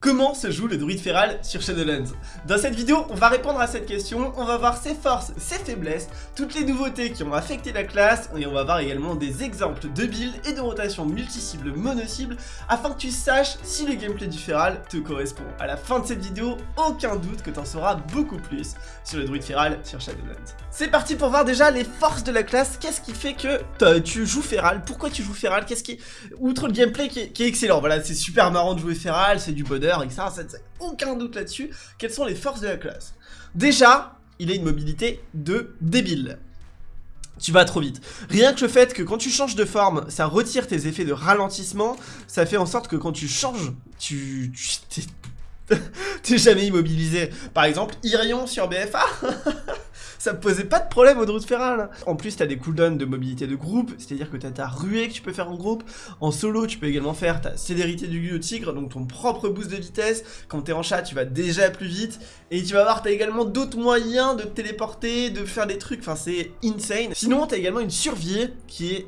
Comment se joue le druide feral sur Shadowlands? Dans cette vidéo, on va répondre à cette question, on va voir ses forces, ses faiblesses, toutes les nouveautés qui ont affecté la classe, et on va voir également des exemples de builds et de rotations multi-cibles mono-cibles, afin que tu saches si le gameplay du feral te correspond. À la fin de cette vidéo, aucun doute que tu en sauras beaucoup plus sur le druide feral sur Shadowlands. C'est parti pour voir déjà les forces de la classe, qu'est-ce qui fait que tu joues feral, pourquoi tu joues feral, qu'est-ce qui... Outre le gameplay qui est, qui est excellent, voilà, c'est super marrant de jouer feral, c'est du bonheur, etc. Ça, aucun doute là-dessus. Quelles sont les forces de la classe? Déjà, il a une mobilité de débile. Tu vas trop vite. Rien que le fait que quand tu changes de forme, ça retire tes effets de ralentissement, ça fait en sorte que quand tu changes, tu... T'es jamais immobilisé. Par exemple, Irion sur BFA ça posait pas de problème au Druid Feral. En plus, t'as des cooldowns de mobilité de groupe, c'est-à-dire que t'as ta ruée que tu peux faire en groupe. En solo, tu peux également faire ta célérité du gueux tigre, donc ton propre boost de vitesse. Quand t'es en chat, tu vas déjà plus vite. Et tu vas voir, t'as également d'autres moyens de te téléporter, de faire des trucs, enfin c'est insane. Sinon, t'as également une survie qui est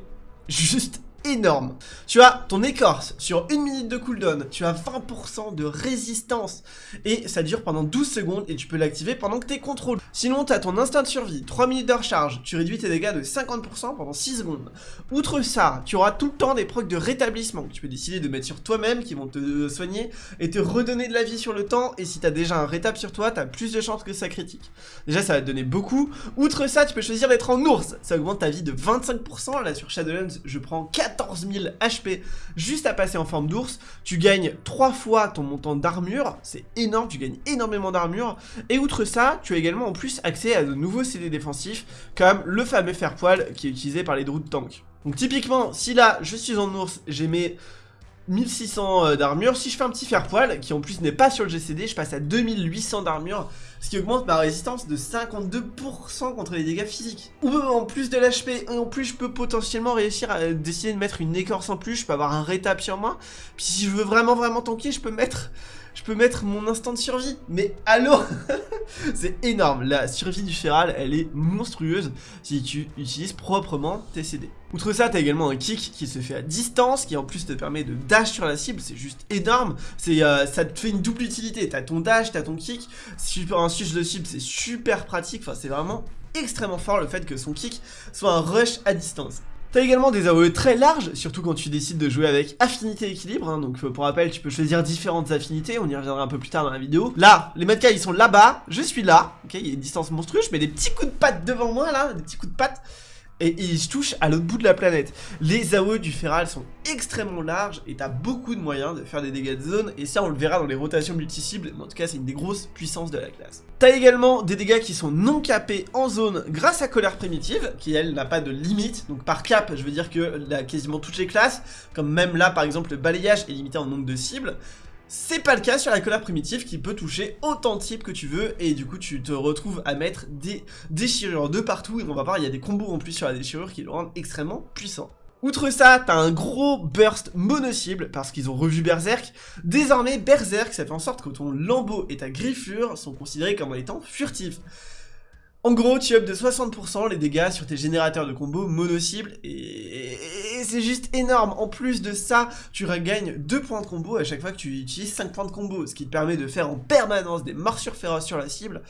juste énorme. Tu as ton écorce sur une minute de cooldown, tu as 20% de résistance et ça dure pendant 12 secondes et tu peux l'activer pendant que tu es contrôle. Sinon, tu as ton instinct de survie, 3 minutes de recharge, tu réduis tes dégâts de 50% pendant 6 secondes. Outre ça, tu auras tout le temps des procs de rétablissement que tu peux décider de mettre sur toi-même qui vont te soigner et te redonner de la vie sur le temps et si tu as déjà un rétab sur toi, tu as plus de chances que ça critique. Déjà, ça va te donner beaucoup. Outre ça, tu peux choisir d'être en ours, ça augmente ta vie de 25%. Là, sur Shadowlands, je prends 4 14 000 HP juste à passer en forme d'ours. Tu gagnes 3 fois ton montant d'armure, c'est énorme, tu gagnes énormément d'armure. Et outre ça, tu as également en plus accès à de nouveaux CD défensifs, comme le fameux fer poil qui est utilisé par les druides tank. Donc typiquement, si là je suis en ours, j'ai mes 1600 euh, d'armure. Si je fais un petit fer poil, qui en plus n'est pas sur le GCD, je passe à 2800 d'armure, ce qui augmente ma résistance de 52% contre les dégâts physiques. Ou en plus de l'HP, en plus je peux potentiellement réussir à décider de mettre une écorce en plus, je peux avoir un rétap sur moi. Puis si je veux vraiment vraiment tanker, je peux mettre je peux mettre mon instant de survie. Mais allô C'est énorme. La survie du feral, elle est monstrueuse si tu utilises proprement tes CD. Outre ça, t'as également un kick qui se fait à distance, qui en plus te permet de dash sur la cible, c'est juste énorme. Euh, ça te fait une double utilité. T'as ton dash, t'as ton kick. Sur un switch de cible, c'est super pratique. Enfin, c'est vraiment extrêmement fort le fait que son kick soit un rush à distance. T'as également des AOE très larges, surtout quand tu décides de jouer avec affinité équilibre, hein. donc pour rappel tu peux choisir différentes affinités, on y reviendra un peu plus tard dans la vidéo. Là, les Matka ils sont là-bas, je suis là, ok, il y a une distance monstrueuse, je mets des petits coups de patte devant moi là, des petits coups de patte, et ils touchent à l'autre bout de la planète. Les AOE du Feral sont extrêmement larges et t'as beaucoup de moyens de faire des dégâts de zone et ça on le verra dans les rotations multi-cibles, mais en tout cas c'est une des grosses puissances de la classe. T'as également des dégâts qui sont non capés en zone grâce à colère primitive, qui elle n'a pas de limite, donc par cap je veux dire que là, quasiment toutes les classes, comme même là par exemple le balayage est limité en nombre de cibles, c'est pas le cas sur la colère primitive qui peut toucher autant de types que tu veux et du coup tu te retrouves à mettre des déchirures de partout et on va voir il y a des combos en plus sur la déchirure qui le rendent extrêmement puissant. Outre ça, t'as un gros burst mono-cible parce qu'ils ont revu Berserk. Désormais, Berserk, ça fait en sorte que ton lambeau et ta griffure sont considérés comme étant furtifs. En gros, tu up de 60% les dégâts sur tes générateurs de combos mono-cible et, c'est juste énorme. En plus de ça, tu regagnes 2 points de combo à chaque fois que tu utilises 5 points de combo, ce qui te permet de faire en permanence des morsures féroces sur la cible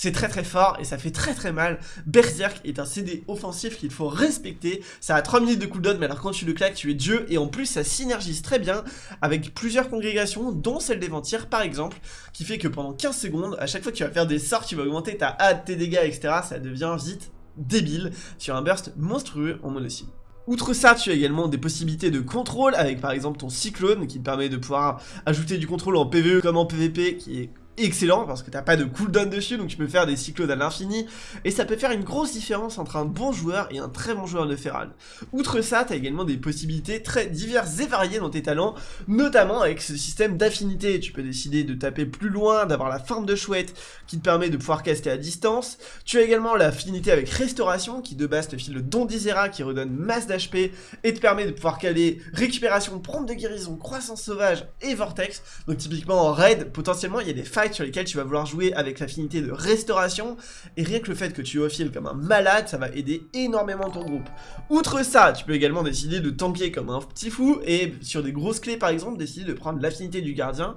c'est très très fort et ça fait très très mal. Berserk est un CD offensif qu'il faut respecter. Ça a 3 minutes de cooldown, mais alors quand tu le claques, tu es Dieu. Et en plus, ça synergise très bien avec plusieurs congrégations, dont celle des Ventires par exemple, qui fait que pendant 15 secondes, à chaque fois que tu vas faire des sorts, tu vas augmenter ta hâte, tes dégâts, etc. Ça devient vite débile sur un burst monstrueux en monocycle. Outre ça, tu as également des possibilités de contrôle avec par exemple ton cyclone qui te permet de pouvoir ajouter du contrôle en PvE comme en PvP qui est excellent parce que t'as pas de cooldown dessus donc tu peux faire des cyclones à l'infini et ça peut faire une grosse différence entre un bon joueur et un très bon joueur de Feral. Outre ça, t'as également des possibilités très diverses et variées dans tes talents, notamment avec ce système d'affinité. Tu peux décider de taper plus loin, d'avoir la forme de chouette qui te permet de pouvoir caster à distance. Tu as également l'affinité avec restauration qui de base te file le don d'Isera qui redonne masse d'HP et te permet de pouvoir caler récupération, prompt de guérison, croissance sauvage et vortex. Donc typiquement en raid, potentiellement il y a des fights sur lesquels tu vas vouloir jouer avec l'affinité de restauration, et rien que le fait que tu offiles comme un malade, ça va aider énormément ton groupe. Outre ça, tu peux également décider de tanker comme un petit fou, et sur des grosses clés par exemple, décider de prendre l'affinité du gardien,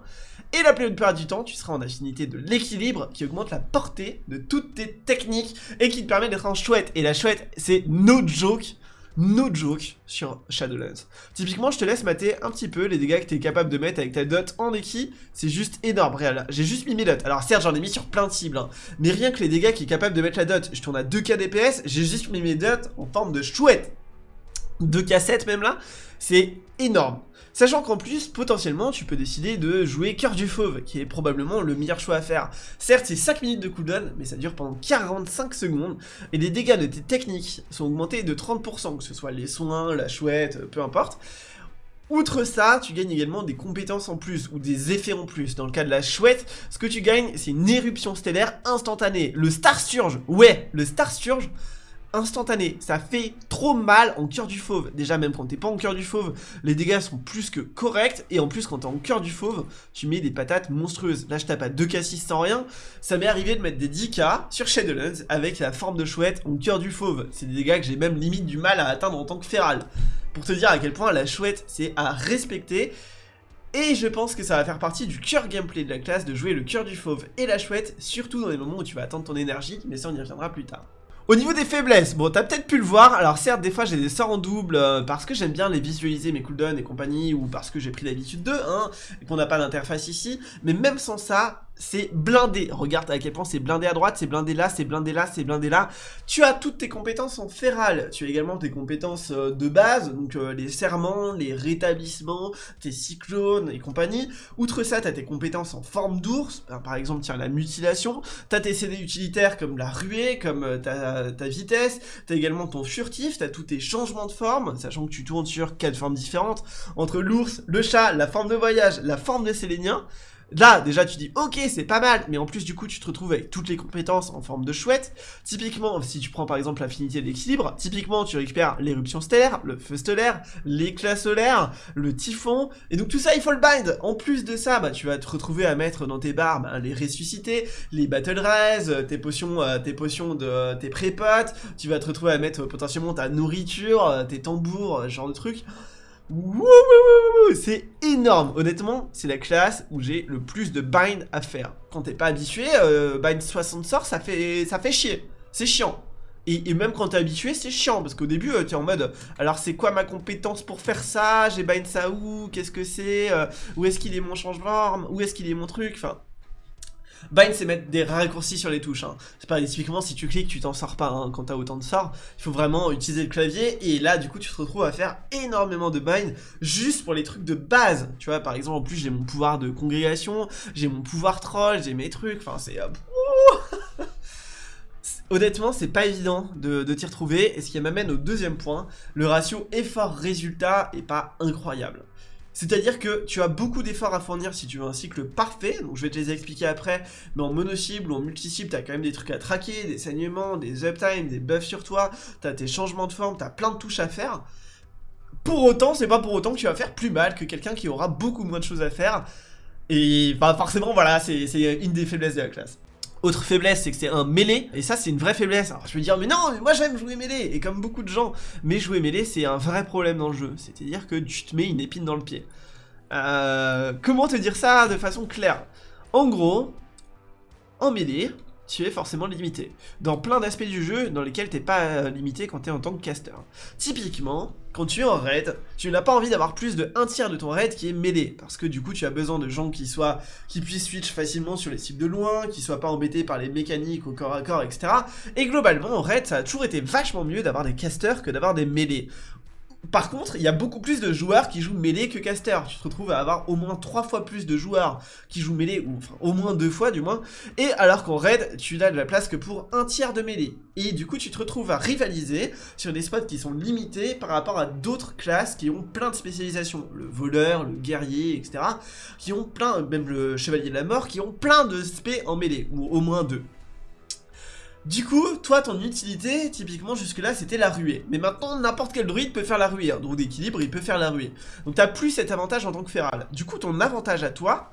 et la plupart du temps, tu seras en affinité de l'équilibre qui augmente la portée de toutes tes techniques et qui te permet d'être en chouette. Et la chouette, c'est no joke no joke sur Shadowlands. Typiquement, je te laisse mater un petit peu les dégâts que tu es capable de mettre avec ta dot en équipe. C'est juste énorme, réel. J'ai juste mis mes dots. Alors certes, j'en ai mis sur plein de cibles, hein. mais rien que les dégâts qui est capable de mettre la dot, je tourne à 2k DPS, j'ai juste mis mes dots en forme de chouette. 2k7 même là, c'est énorme. Sachant qu'en plus, potentiellement, tu peux décider de jouer Cœur du Fauve, qui est probablement le meilleur choix à faire. Certes, c'est 5 minutes de cooldown, mais ça dure pendant 45 secondes, et les dégâts de tes techniques sont augmentés de 30%, que ce soit les soins, la chouette, peu importe. Outre ça, tu gagnes également des compétences en plus, ou des effets en plus. Dans le cas de la chouette, ce que tu gagnes, c'est une éruption stellaire instantanée. Le Star Surge, ouais, le Star Surge, instantané. Ça fait trop mal en cœur du fauve. Déjà, même quand t'es pas en cœur du fauve, les dégâts sont plus que corrects. Et en plus, quand t'es en cœur du fauve, tu mets des patates monstrueuses. Là, je tape à 2k6 sans rien. Ça m'est arrivé de mettre des 10k sur Shadowlands avec la forme de chouette en cœur du fauve. C'est des dégâts que j'ai même limite du mal à atteindre en tant que féral. Pour te dire à quel point la chouette, c'est à respecter. Et je pense que ça va faire partie du cœur gameplay de la classe de jouer le cœur du fauve et la chouette, surtout dans les moments où tu vas attendre ton énergie, mais ça on y reviendra plus tard. Au niveau des faiblesses, bon t'as peut-être pu le voir, alors certes des fois j'ai des sorts en double euh, parce que j'aime bien les visualiser mes cooldowns et compagnie ou parce que j'ai pris l'habitude d'eux, hein, et qu'on n'a pas d'interface ici, mais même sans ça, c'est blindé. Regarde à quel point c'est blindé à droite, c'est blindé là, c'est blindé là, c'est blindé là. Tu as toutes tes compétences en féral. Tu as également tes compétences euh, de base, donc euh, les serments, les rétablissements, tes cyclones et compagnie. Outre ça, tu as tes compétences en forme d'ours, ben, par exemple, tiens, la mutilation. Tu as tes CD utilitaires comme la ruée, comme euh, ta, vitesse. Tu as également ton furtif, tu as tous tes changements de forme, sachant que tu tournes sur quatre formes différentes, entre l'ours, le chat, la forme de voyage, la forme de sélénien. Là, déjà, tu dis, ok, c'est pas mal, mais en plus, du coup, tu te retrouves avec toutes les compétences en forme de chouette. Typiquement, si tu prends par exemple l'affinité d'équilibre, typiquement, tu récupères l'éruption stellaire, le feu stellaire, l'éclat solaire, le typhon, et donc tout ça, il faut le bind. En plus de ça, bah, tu vas te retrouver à mettre dans tes barres bah, les ressuscités, les battle raise, tes potions, euh, tes potions de tes prépotes, tu vas te retrouver à mettre potentiellement ta nourriture, euh, tes tambours, ce genre de trucs c'est énorme. Honnêtement, c'est la classe où j'ai le plus de bind à faire. Quand t'es pas habitué, euh, bind 60 sorts, ça fait, chier. C'est chiant. Et, même quand t'es habitué, c'est chiant, parce qu'au début, tu es en mode, alors c'est quoi ma compétence pour faire ça? J'ai bind ça où? Qu'est-ce que c'est? Euh, Où est-ce qu'il est mon changement Où est-ce qu'il est mon truc? Enfin, Bind, c'est mettre des raccourcis sur les touches. Hein. C'est pas typiquement si tu cliques, tu t'en sors pas hein, quand t'as autant de sorts. Il faut vraiment utiliser le clavier et là, du coup, tu te retrouves à faire énormément de bind juste pour les trucs de base. Tu vois, par exemple, en plus, j'ai mon pouvoir de congrégation, j'ai mon pouvoir troll, j'ai mes trucs. Enfin, c'est. Euh, Honnêtement, c'est pas évident de, de t'y retrouver, et ce qui m'amène au deuxième point, le ratio effort-résultat est pas incroyable. C'est-à-dire que tu as beaucoup d'efforts à fournir si tu veux un cycle parfait, donc je vais te les expliquer après, mais en mono-cible ou en multi-cible, tu as quand même des trucs à traquer, des saignements, des uptime, des buffs sur toi, tu as tes changements de forme, tu as plein de touches à faire. Pour autant, c'est pas pour autant que tu vas faire plus mal que quelqu'un qui aura beaucoup moins de choses à faire, et bah forcément voilà, c'est une des faiblesses de la classe. Autre faiblesse, c'est que c'est un mêlé, et ça c'est une vraie faiblesse. Alors je vais dire, mais non, moi j'aime jouer mêlé, et comme beaucoup de gens, mais jouer mêlé c'est un vrai problème dans le jeu, c'est-à-dire que tu te mets une épine dans le pied. Euh, comment te dire ça de façon claire? En gros, en mêlée, tu es forcément limité. Dans plein d'aspects du jeu dans lesquels t'es pas euh, limité quand t'es en tant que caster. Typiquement, quand tu es en raid, tu n'as pas envie d'avoir plus de un tiers de ton raid qui est mêlé, parce que du coup tu as besoin de gens qui soient, qui puissent switch facilement sur les cibles de loin, qui soient pas embêtés par les mécaniques au corps à corps, etc. Et globalement en raid, ça a toujours été vachement mieux d'avoir des casters que d'avoir des mêlés. Par contre, il y a beaucoup plus de joueurs qui jouent mêlée que caster. Tu te retrouves à avoir au moins 3 fois plus de joueurs qui jouent mêlée, ou enfin au moins 2 fois du moins. Et alors qu'en raid, tu n'as de la place que pour un tiers de mêlée. Et du coup, tu te retrouves à rivaliser sur des spots qui sont limités par rapport à d'autres classes qui ont plein de spécialisations. Le voleur, le guerrier, etc. Qui ont plein, même le chevalier de la mort, qui ont plein de spé en mêlée, ou au moins deux. Du coup, toi, ton utilité, typiquement, jusque-là, c'était la ruée. Mais maintenant, n'importe quel druide peut faire la ruée. Hein. Donc d'équilibre, il peut faire la ruée. Donc t'as plus cet avantage en tant que féral. Du coup, ton avantage à toi,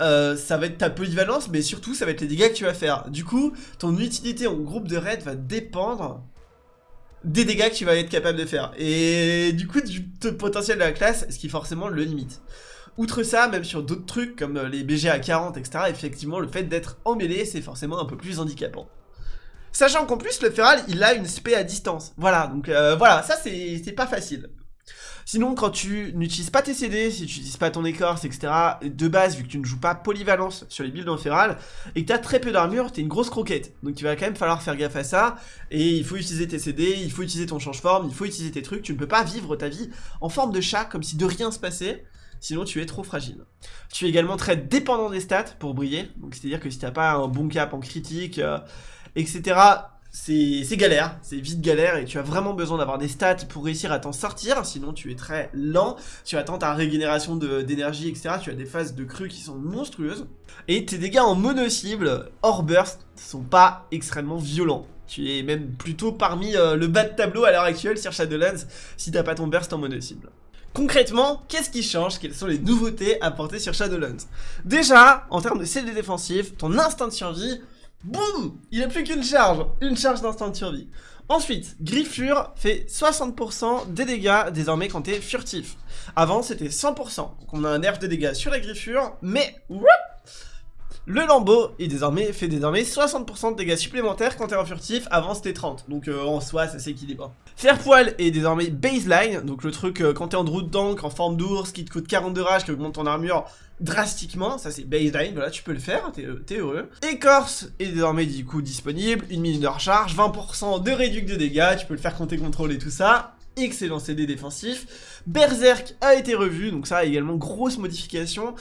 euh, ça va être ta polyvalence, mais surtout ça va être les dégâts que tu vas faire. Du coup, ton utilité en groupe de raid va dépendre des dégâts que tu vas être capable de faire. Et du coup, du potentiel de la classe, ce qui forcément le limite. Outre ça, même sur d'autres trucs comme euh, les BG à 40, etc., effectivement, le fait d'être en mêlée, c'est forcément un peu plus handicapant. Sachant qu'en plus, le Feral, il a une spé à distance. Voilà, donc euh, voilà, ça c'est pas facile. Sinon, quand tu n'utilises pas tes CD, si tu n'utilises pas ton écorce, etc., de base, vu que tu ne joues pas polyvalence sur les builds en féral, et que tu très peu d'armure, tu es une grosse croquette. Donc il va quand même falloir faire gaffe à ça, et il faut utiliser tes CD, il faut utiliser ton change-forme, il faut utiliser tes trucs, tu ne peux pas vivre ta vie en forme de chat, comme si de rien se passait, sinon tu es trop fragile. Tu es également très dépendant des stats pour briller, donc c'est-à-dire que si tu n'as pas un bon cap en critique, euh, etc., c'est galère, c'est vite galère et tu as vraiment besoin d'avoir des stats pour réussir à t'en sortir, sinon tu es très lent, tu attends ta régénération d'énergie, etc. Tu as des phases de crue qui sont monstrueuses. Et tes dégâts en mono-cible, hors burst, sont pas extrêmement violents. Tu es même plutôt parmi euh, le bas de tableau à l'heure actuelle sur Shadowlands si t'as pas ton burst en mono-cible. Concrètement, qu'est-ce qui change? Quelles sont les nouveautés apportées sur Shadowlands? Déjà, en termes de CD défensif, ton instinct de survie Boum Il a plus qu'une charge, une charge d'instant de survie. Ensuite, Griffure fait 60% des dégâts désormais quand t'es furtif. Avant c'était 100%, donc on a un nerf de dégâts sur la Griffure, mais le lambeau est désormais, fait désormais 60% de dégâts supplémentaires quand t'es en furtif, avant c'était 30, donc euh, en soi ça s'équilibre. Faire poil est désormais baseline, donc le truc euh, quand t'es en route tank, en forme d'ours, qui te coûte 42 rage, qui augmente ton armure drastiquement, ça c'est baseline, voilà tu peux le faire, t'es euh, heureux. Écorce est désormais du coup disponible, une minute de recharge, 20% de réduc de dégâts, tu peux le faire quand t'es contrôle et tout ça, excellent CD défensif. Berserk a été revu, donc ça également grosse modification.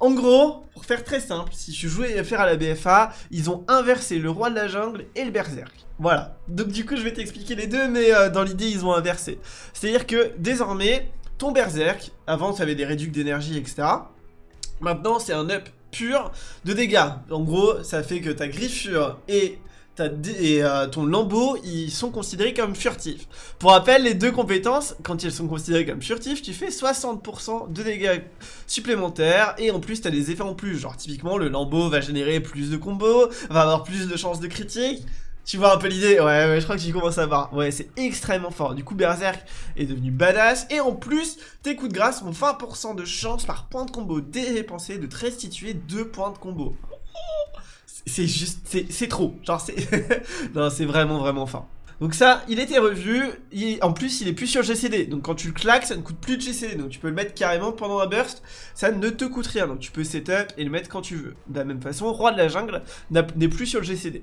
En gros, pour faire très simple, si tu jouais faire à la BFA, ils ont inversé le roi de la jungle et le berserk. Voilà. Donc du coup, je vais t'expliquer les deux, mais euh, dans l'idée, ils ont inversé. C'est-à-dire que désormais, ton berserk, avant tu avais des réducts d'énergie, etc. Maintenant, c'est un up pur de dégâts. En gros, ça fait que ta griffure et et euh, ton lambeau, ils sont considérés comme furtifs. Pour rappel, les deux compétences, quand ils sont considérés comme furtifs, tu fais 60% de dégâts supplémentaires, et en plus, t'as des effets en plus. Genre, typiquement, le lambeau va générer plus de combos, va avoir plus de chances de critique. Tu vois un peu l'idée? Ouais, ouais, je crois que tu commences à voir. Ouais, c'est extrêmement fort. Du coup, Berserk est devenu badass. Et en plus, tes coups de grâce ont 20% de chance par point de combo dépensé de te restituer 2 points de combo c'est juste, c'est trop. Genre, c'est. non, c'est vraiment, vraiment fort. Donc ça, il était revu, en plus il est plus sur GCD, donc quand tu le claques, ça ne coûte plus de GCD, donc tu peux le mettre carrément pendant un burst, ça ne te coûte rien, donc tu peux setup et le mettre quand tu veux. De la même façon, Roi de la Jungle n'est plus sur le GCD.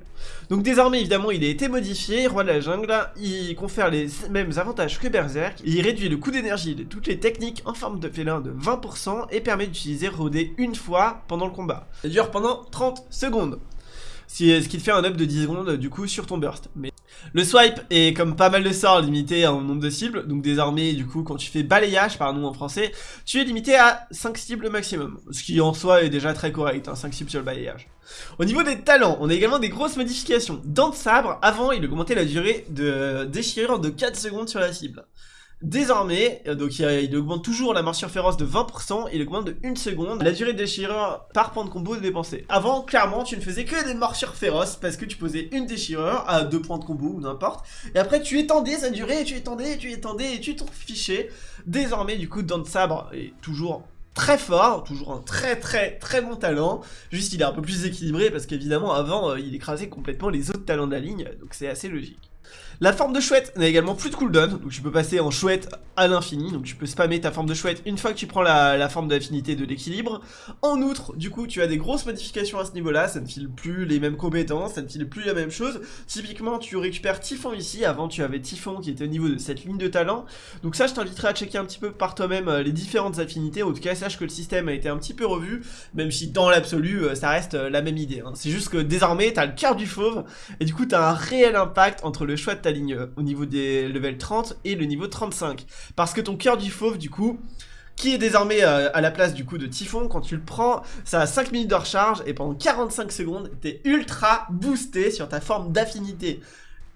Donc désormais, évidemment, il a été modifié, Roi de la Jungle, il confère les mêmes avantages que Berserk, il réduit le coût d'énergie de toutes les techniques en forme de félin de 20% et permet d'utiliser Rodé une fois pendant le combat. Ça dure pendant 30 secondes. Ce qui te fait un up de 10 secondes du coup sur ton burst. Mais le swipe est comme pas mal de sorts limité un nombre de cibles, donc désormais du coup quand tu fais balayage par nous en français, tu es limité à 5 cibles maximum, ce qui en soi est déjà très correct, hein, 5 cibles sur le balayage. Au niveau des talents, on a également des grosses modifications. Dans le sabre, avant il augmentait la durée de déchirure de 4 secondes sur la cible. Désormais, euh, donc il, augmente toujours la morsure féroce de 20%, il augmente de 1 seconde la durée de déchirure par point de combo dépensé. Avant, clairement, tu ne faisais que des morsures féroces parce que tu posais une déchirure à 2 points de combo ou n'importe, et après tu étendais sa durée, tu étendais, tu étendais, et tu t'en fichais. Désormais, du coup, Dante Sabre est toujours très fort, toujours un très très très bon talent, juste il est un peu plus équilibré parce qu'évidemment avant euh, il écrasait complètement les autres talents de la ligne, donc c'est assez logique. La forme de chouette n'a également plus de cooldown, donc tu peux passer en chouette à l'infini, donc tu peux spammer ta forme de chouette une fois que tu prends la, forme d'affinité de l'équilibre. En outre, du coup, tu as des grosses modifications à ce niveau-là, ça ne file plus les mêmes compétences, ça ne file plus la même chose. Typiquement, tu récupères Typhon ici, avant tu avais Typhon qui était au niveau de cette ligne de talent. Donc ça, je t'inviterai à checker un petit peu par toi-même euh, les différentes affinités, en tout cas, sache que le système a été un petit peu revu, même si dans l'absolu, euh, ça reste euh, la même idée. Hein. C'est juste que désormais, tu as le cœur du fauve, et du coup, tu as un réel impact entre le choix de ligne au niveau des level 30 et le niveau 35. Parce que ton cœur du fauve, du coup, qui est désormais euh, à la place du coup de Typhon, quand tu le prends, ça a 5 minutes de recharge et pendant 45 secondes, t'es ultra boosté sur ta forme d'affinité.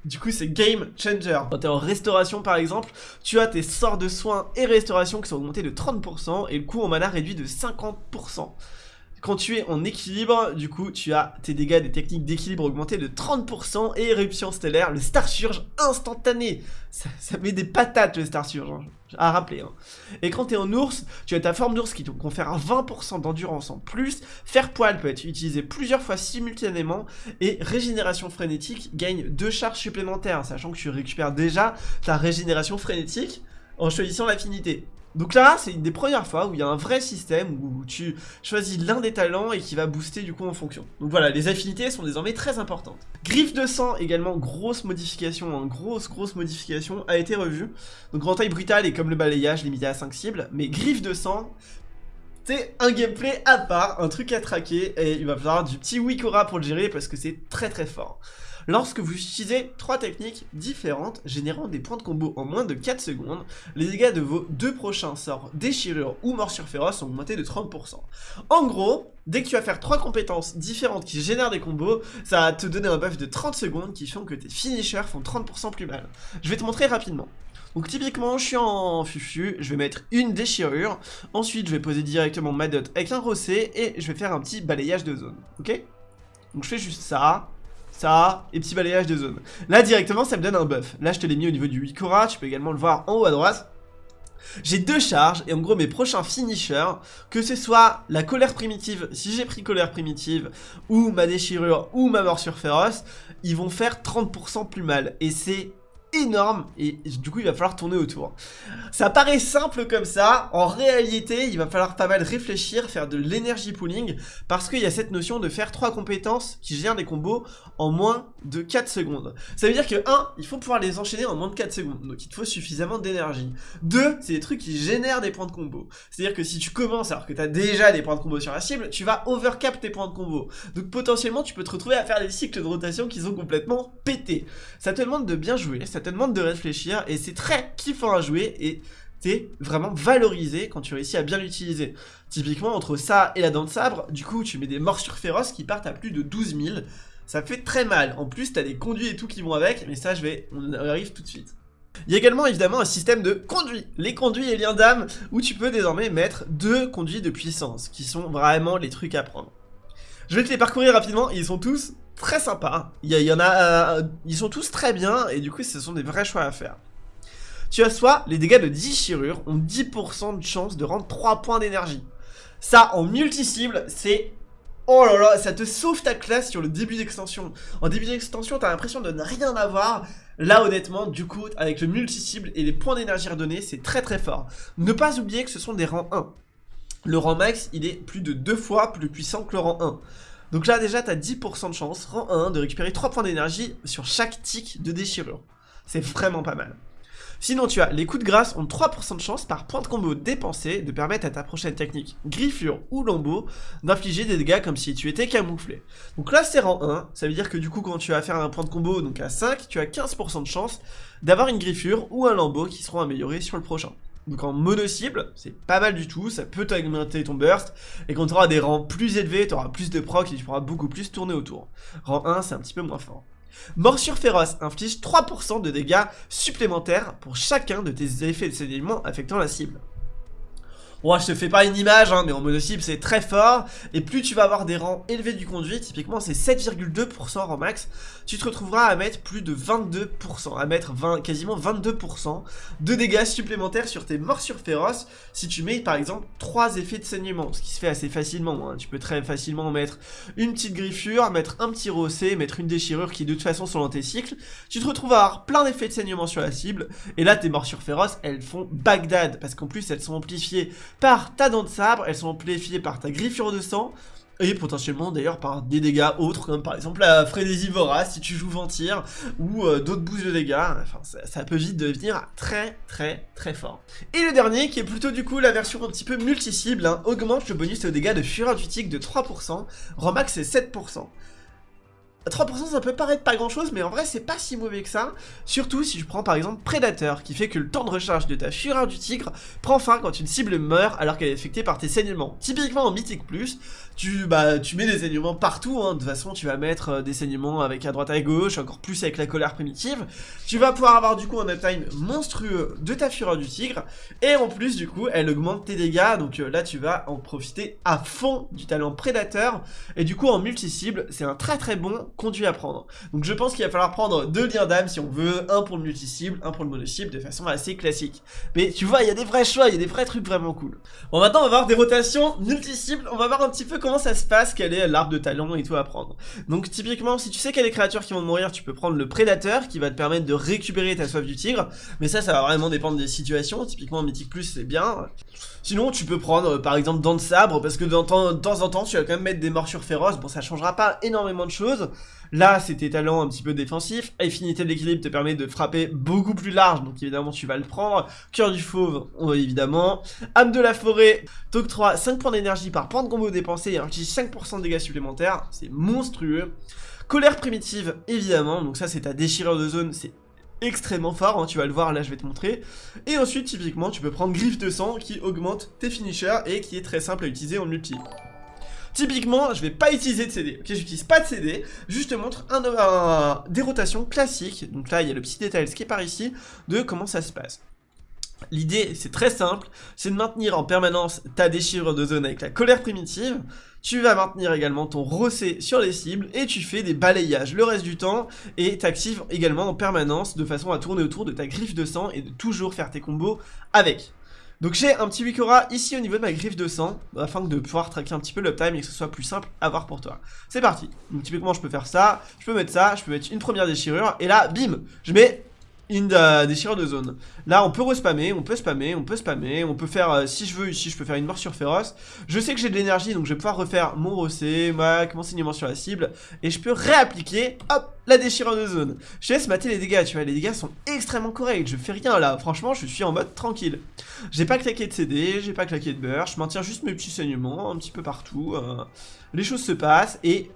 Du coup, c'est game changer. Quand t'es en restauration, par exemple, tu as tes sorts de soins et restauration qui sont augmentés de 30% et le coût en mana réduit de 50%. Quand tu es en équilibre, du coup, tu as tes dégâts des techniques d'équilibre augmentés de 30% et éruption stellaire, le Star Surge instantané. Ça, met des patates le Star Surge, hein, à rappeler. Hein. Et quand tu es en ours, tu as ta forme d'ours qui te confère 20% d'endurance en plus. Faire poil peut être utilisé plusieurs fois simultanément et régénération frénétique gagne deux charges supplémentaires, sachant que tu récupères déjà ta régénération frénétique en choisissant l'affinité. Donc là, c'est une des premières fois où il y a un vrai système où tu choisis l'un des talents et qui va booster du coup en fonction. Donc voilà, les affinités sont désormais très importantes. Griffe de sang, également, grosse modification, hein, grosse grosse modification, a été revue. Donc grand taille brutale et comme le balayage limité à 5 cibles, mais griffe de sang, c'est un gameplay à part, un truc à traquer, et il va falloir du petit Wikora pour le gérer parce que c'est très très fort lorsque vous utilisez trois techniques différentes générant des points de combo en moins de 4 secondes, les dégâts de vos deux prochains sorts déchirure ou morsure féroce sont augmentés de 30%. En gros, dès que tu vas faire trois compétences différentes qui génèrent des combos, ça va te donner un buff de 30 secondes qui font que tes finishers font 30% plus mal. Je vais te montrer rapidement. Donc typiquement, je suis en fufu, je vais mettre une déchirure, ensuite je vais poser directement ma dot avec un rossé, et je vais faire un petit balayage de zone, ok? Donc je fais juste ça, et petit balayage de zone. Là, directement, ça me donne un buff. Là, je te l'ai mis au niveau du Wikora, tu peux également le voir en haut à droite. J'ai deux charges, et en gros, mes prochains finishers, que ce soit la colère primitive, si j'ai pris colère primitive, ou ma déchirure, ou ma morsure féroce, ils vont faire 30% plus mal. Et c'est énorme et du coup il va falloir tourner autour. Ça paraît simple comme ça, en réalité il va falloir pas mal réfléchir, faire de l'énergie pooling parce qu'il y a cette notion de faire trois compétences qui gèrent des combos en moins de 4 secondes. Ça veut dire que 1, il faut pouvoir les enchaîner en moins de 4 secondes, donc il te faut suffisamment d'énergie. 2, c'est des trucs qui génèrent des points de combo. C'est-à-dire que si tu commences alors que tu as déjà des points de combo sur la cible, tu vas overcap tes points de combo. Donc potentiellement tu peux te retrouver à faire des cycles de rotation qui sont complètement pétés. Ça te demande de bien jouer, ça te demande de réfléchir et c'est très kiffant à jouer et t'es vraiment valorisé quand tu réussis à bien l'utiliser. Typiquement, entre ça et la dent de sabre, du coup, tu mets des morsures féroces qui partent à plus de 12 000. Ça fait très mal. En plus, t'as des conduits et tout qui vont avec, mais ça, je vais, on arrive tout de suite. Il y a également évidemment un système de conduits, les conduits et liens d'âme, où tu peux désormais mettre deux conduits de puissance, qui sont vraiment les trucs à prendre. Je vais te les parcourir rapidement, ils sont tous très sympa. Il y, en a, euh, ils sont tous très bien et du coup ce sont des vrais choix à faire. Tu as soit les dégâts de déchirure ont 10% de chance de rendre 3 points d'énergie. Ça en multi-cible c'est... Oh là là, ça te sauve ta classe sur le début d'extension. En début d'extension, t'as l'impression de ne rien avoir. Là, honnêtement, du coup, avec le multi-cible et les points d'énergie redonnés, c'est très très fort. Ne pas oublier que ce sont des rangs 1. Le rang max, il est plus de 2 fois plus puissant que le rang 1. Donc là déjà t'as 10% de chance, rang 1, de récupérer 3 points d'énergie sur chaque tic de déchirure. C'est vraiment pas mal. Sinon tu as les coups de grâce ont 3% de chance par point de combo dépensé de permettre à ta prochaine technique griffure ou lambeau d'infliger des dégâts comme si tu étais camouflé. Donc là c'est rang 1, ça veut dire que du coup quand tu vas faire un point de combo donc à 5, tu as 15% de chance d'avoir une griffure ou un lambeau qui seront améliorés sur le prochain. Donc en mono-cible, c'est pas mal du tout, ça peut augmenter ton burst, et quand tu auras des rangs plus élevés, tu auras plus de proc et tu pourras beaucoup plus tourner autour. Rang 1, c'est un petit peu moins fort. Morsure féroce inflige 3% de dégâts supplémentaires pour chacun de tes effets de sédiment affectant la cible. Bon, je te fais pas une image, hein, mais en cible c'est très fort. Et plus tu vas avoir des rangs élevés du conduit, typiquement c'est 7,2% en max, tu te retrouveras à mettre plus de 22%, à mettre 20, quasiment 22% de dégâts supplémentaires sur tes morsures féroces si tu mets par exemple 3 effets de saignement, ce qui se fait assez facilement. Hein. Tu peux très facilement mettre une petite griffure, mettre un petit rossé, mettre une déchirure qui de toute façon sont dans tes cycles. Tu te retrouves à avoir plein d'effets de saignement sur la cible, et là tes morsures féroces elles font Bagdad, parce qu'en plus elles sont amplifiées par ta dent de sabre, elles sont amplifiées par ta griffure de sang, et potentiellement d'ailleurs par des dégâts autres, comme par exemple la frénésie vorace si tu joues Ventir, ou euh, d'autres boosts de dégâts, enfin ça, peut vite devenir très très très fort. Et le dernier, qui est plutôt du coup la version un petit peu multi-cible, hein, augmente le bonus de dégâts de fureur intuitique de 3%, Romax c'est 7%. 3% ça peut paraître pas grand chose mais en vrai c'est pas si mauvais que ça. Surtout si je prends par exemple Prédateur qui fait que le temps de recharge de ta fureur du tigre prend fin quand une cible meurt alors qu'elle est affectée par tes saignements. Typiquement en Mythique Plus tu, bah, tu mets des saignements partout hein. de toute façon tu vas mettre euh, des saignements avec à droite à gauche encore plus avec la colère primitive. Tu vas pouvoir avoir du coup un uptime monstrueux de ta fureur du tigre. Et en plus du coup elle augmente tes dégâts. Donc euh, là tu vas en profiter à fond du talent Prédateur et du coup en multi-cible c'est un très très bon conduit à prendre. Donc je pense qu'il va falloir prendre deux liens d'âme si on veut, un pour le multi-cible, un pour le mono-cible, de façon assez classique. Mais tu vois, il y a des vrais choix, il y a des vrais trucs vraiment cool. Bon maintenant on va voir des rotations multi-cibles, on va voir un petit peu comment ça se passe, quel est l'arbre de talent et tout à prendre. Donc typiquement, si tu sais des créatures qui vont mourir, tu peux prendre le prédateur qui va te permettre de récupérer ta soif du tigre, mais ça, ça va vraiment dépendre des situations, typiquement Mythic Plus c'est bien. Sinon, tu peux prendre par exemple Dent de Sabre, parce que de temps en temps, tu vas quand même mettre des morsures féroces, bon ça changera pas énormément de choses, Là, c'est tes talents un petit peu défensifs. Affinité de l'équilibre te permet de frapper beaucoup plus large, donc évidemment, tu vas le prendre. Cœur du fauve, évidemment. Âme de la forêt t'octroie 5 points d'énergie par point de combo dépensé et rajoute 5% de dégâts supplémentaires. C'est monstrueux. Colère primitive, évidemment. Donc ça, c'est ta déchirure de zone. C'est extrêmement fort, hein, tu vas le voir, là je vais te montrer. Et ensuite, typiquement, tu peux prendre Griffe de sang qui augmente tes finishers et qui est très simple à utiliser en multi. Typiquement, je vais pas utiliser de CD. Ok, j'utilise pas de CD. Juste te montre un, des rotations classiques. Donc là, il y a le petit détail qui est par ici de comment ça se passe. L'idée, c'est très simple, c'est de maintenir en permanence ta déchirure de zone avec la colère primitive. Tu vas maintenir également ton rossé sur les cibles et tu fais des balayages le reste du temps et t'actives également en permanence de façon à tourner autour de ta griffe de sang et de toujours faire tes combos avec. Donc j'ai un petit Wikora ici au niveau de ma griffe de sang, afin de pouvoir traquer un petit peu l'uptime et que ce soit plus simple à voir pour toi. C'est parti. Donc typiquement je peux faire ça, je peux mettre ça, je peux mettre une première déchirure, et là, bim, je mets euh, déchirure de zone. Là, on peut respammer, on peut spammer, on peut spammer, on peut faire, euh, si je veux, ici, je peux faire une morsure féroce. Je sais que j'ai de l'énergie, donc je vais pouvoir refaire mon rossé, ma, mon saignement sur la cible, et je peux réappliquer, hop, la déchirure de zone. Je laisse mater les dégâts, tu vois, les dégâts sont extrêmement corrects, je fais rien là, franchement, je suis en mode tranquille. J'ai pas claqué de CD, j'ai pas claqué de beurre, je maintiens juste mes petits saignements un petit peu partout. Euh, les choses se passent, et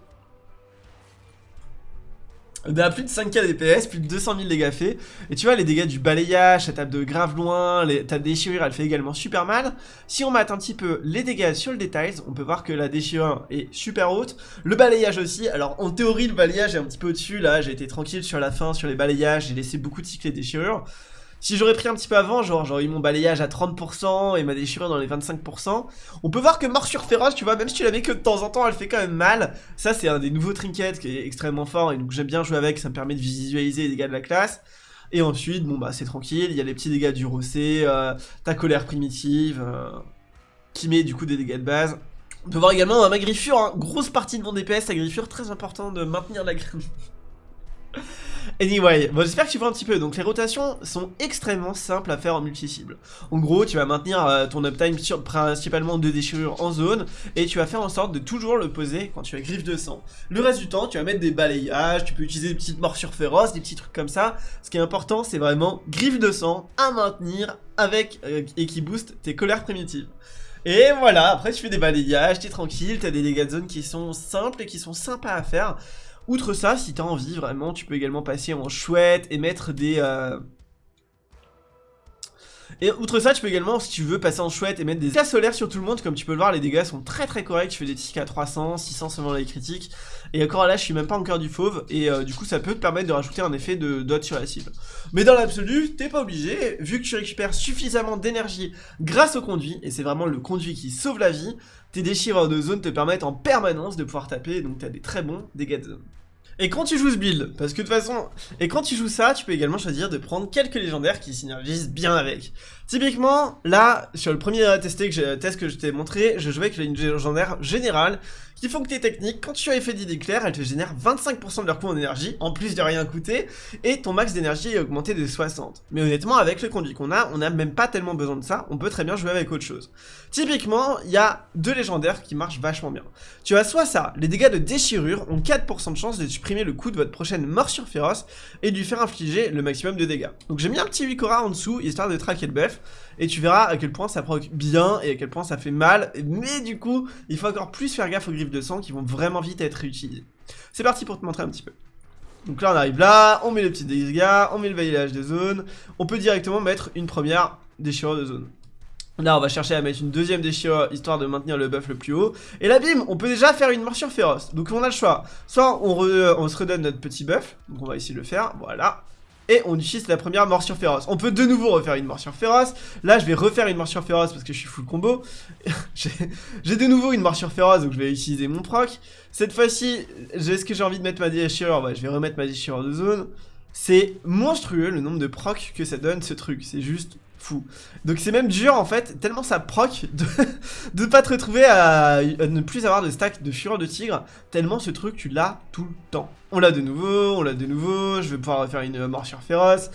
on a plus de 5k DPS, plus de 200 000 dégâts faits. Et tu vois, les dégâts du balayage, ça tape de grave loin, ta déchirure, elle fait également super mal. Si on mate un petit peu les dégâts sur le détail, on peut voir que la déchirure est super haute. Le balayage aussi, alors en théorie, le balayage est un petit peu au-dessus, là, j'ai été tranquille sur la fin, sur les balayages, j'ai laissé beaucoup de cycles déchirures. Si j'aurais pris un petit peu avant, genre j'aurais eu mon balayage à 30% et ma déchirure dans les 25%, on peut voir que morsure féroce, tu vois, même si tu la mets que de temps en temps, elle fait quand même mal. Ça, c'est un des nouveaux trinkets qui est extrêmement fort et donc j'aime bien jouer avec, ça me permet de visualiser les dégâts de la classe. Et ensuite, bon bah c'est tranquille, il y a les petits dégâts du rossé, euh, ta colère primitive, euh, qui met du coup des dégâts de base. On peut voir également ma griffure, hein, grosse partie de mon DPS, la griffure, très important de maintenir la griffure. Anyway, bon, j'espère que tu vois un petit peu. Donc les rotations sont extrêmement simples à faire en multi-cible. En gros, tu vas maintenir euh, ton uptime sur principalement de déchirures en zone et tu vas faire en sorte de toujours le poser quand tu as griffe de sang. Le reste du temps, tu vas mettre des balayages, tu peux utiliser des petites morsures féroces, des petits trucs comme ça. Ce qui est important, c'est vraiment griffe de sang à maintenir avec euh, et qui booste tes colères primitives. Et voilà, après tu fais des balayages, t'es tranquille, t'as des dégâts de zone qui sont simples et qui sont sympas à faire. Outre ça, si t'as envie vraiment, tu peux également passer en chouette et mettre des... Euh, et outre ça, tu peux également, si tu veux, passer en chouette et mettre des dégâts solaires sur tout le monde. Comme tu peux le voir, les dégâts sont très très corrects. Tu fais des tickets à 300, 600 selon les critiques. Et encore là, je suis même pas encore du fauve. Et euh, du coup, ça peut te permettre de rajouter un effet de dot sur la cible. Mais dans l'absolu, t'es pas obligé. Vu que tu récupères suffisamment d'énergie grâce au conduit, et c'est vraiment le conduit qui sauve la vie, tes déchireurs de zone te permettent en permanence de pouvoir taper. Donc t'as des très bons dégâts de zone. Et quand tu joues ce build, parce que de toute façon, et quand tu joues ça, tu peux également choisir de prendre quelques légendaires qui synergisent bien avec. Typiquement, là, sur le premier test que, test que je t'ai montré, je jouais avec une légendaire générale qui font que tes techniques, quand tu as effet d'éclair, elles te génèrent 25% de leur coût en énergie, en plus de rien coûter, et ton max d'énergie est augmenté de 60. Mais honnêtement, avec le conduit qu'on a, on n'a même pas tellement besoin de ça, on peut très bien jouer avec autre chose. Typiquement, il y a deux légendaires qui marchent vachement bien. Tu as soit ça, les dégâts de déchirure ont 4% de chance de supprimer le coût de votre prochaine morsure féroce, et de lui faire infliger le maximum de dégâts. Donc j'ai mis un petit 8 en dessous, histoire de traquer le buff, et tu verras à quel point ça proc bien et à quel point ça fait mal, mais du coup, il faut encore plus faire gaffe aux griffes de sang qui vont vraiment vite être réutilisées. C'est parti pour te montrer un petit peu. Donc là on arrive là, on met les petits dégâts, on met le validage des zones, on peut directement mettre une première déchirure de zone. Là on va chercher à mettre une deuxième déchirure histoire de maintenir le buff le plus haut. Et là bim on peut déjà faire une morsure féroce. Donc on a le choix. Soit on, on se redonne notre petit buff. Donc on va essayer de le faire. Voilà et on utilise la première morsure féroce. On peut de nouveau refaire une morsure féroce. Là, je vais refaire une morsure féroce parce que je suis full combo. j'ai de nouveau une morsure féroce, donc je vais utiliser mon proc. Cette fois-ci, est-ce que j'ai envie de mettre ma déchirure? Ouais, je vais remettre ma déchirure de zone. C'est monstrueux le nombre de proc que ça donne ce truc. C'est juste Donc c'est même dur en fait, tellement ça proc de, de pas te retrouver à, ne plus avoir de stack de fureur de tigre, tellement ce truc tu l'as tout le temps. On l'a de nouveau, on l'a de nouveau, je vais pouvoir faire une morsure féroce.